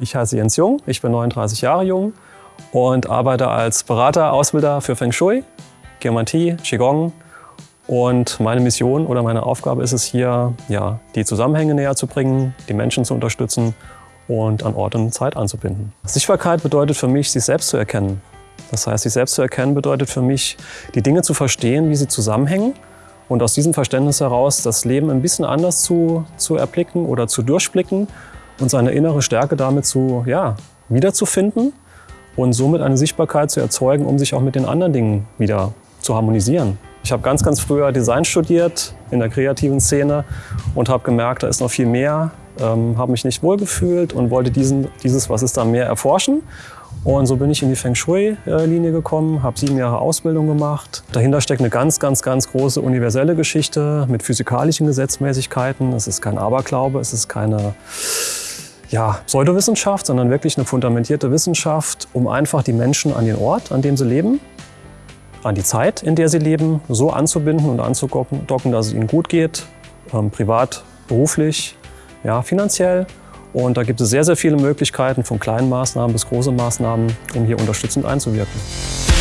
Ich heiße Jens Jung, ich bin 39 Jahre jung und arbeite als Berater, Ausbilder für Feng Shui, Geomantie, Qigong. Und meine Mission oder meine Aufgabe ist es hier, ja, die Zusammenhänge näher zu bringen, die Menschen zu unterstützen und an Ort und Zeit anzubinden. Sichtbarkeit bedeutet für mich, sich selbst zu erkennen. Das heißt, sich selbst zu erkennen bedeutet für mich, die Dinge zu verstehen, wie sie zusammenhängen und aus diesem Verständnis heraus das Leben ein bisschen anders zu, zu erblicken oder zu durchblicken und seine innere Stärke damit zu, ja, wiederzufinden und somit eine Sichtbarkeit zu erzeugen, um sich auch mit den anderen Dingen wieder zu harmonisieren. Ich habe ganz, ganz früher Design studiert in der kreativen Szene und habe gemerkt, da ist noch viel mehr, ähm, habe mich nicht wohlgefühlt und wollte diesen, dieses, was ist da mehr, erforschen. Und so bin ich in die Feng Shui-Linie gekommen, habe sieben Jahre Ausbildung gemacht. Dahinter steckt eine ganz, ganz, ganz große universelle Geschichte mit physikalischen Gesetzmäßigkeiten. Es ist kein Aberglaube, es ist keine ja, Pseudowissenschaft, sondern wirklich eine fundamentierte Wissenschaft, um einfach die Menschen an den Ort, an dem sie leben, an die Zeit, in der sie leben, so anzubinden und anzudocken, dass es ihnen gut geht, ähm, privat, beruflich, ja, finanziell. Und da gibt es sehr, sehr viele Möglichkeiten, von kleinen Maßnahmen bis großen Maßnahmen, um hier unterstützend einzuwirken.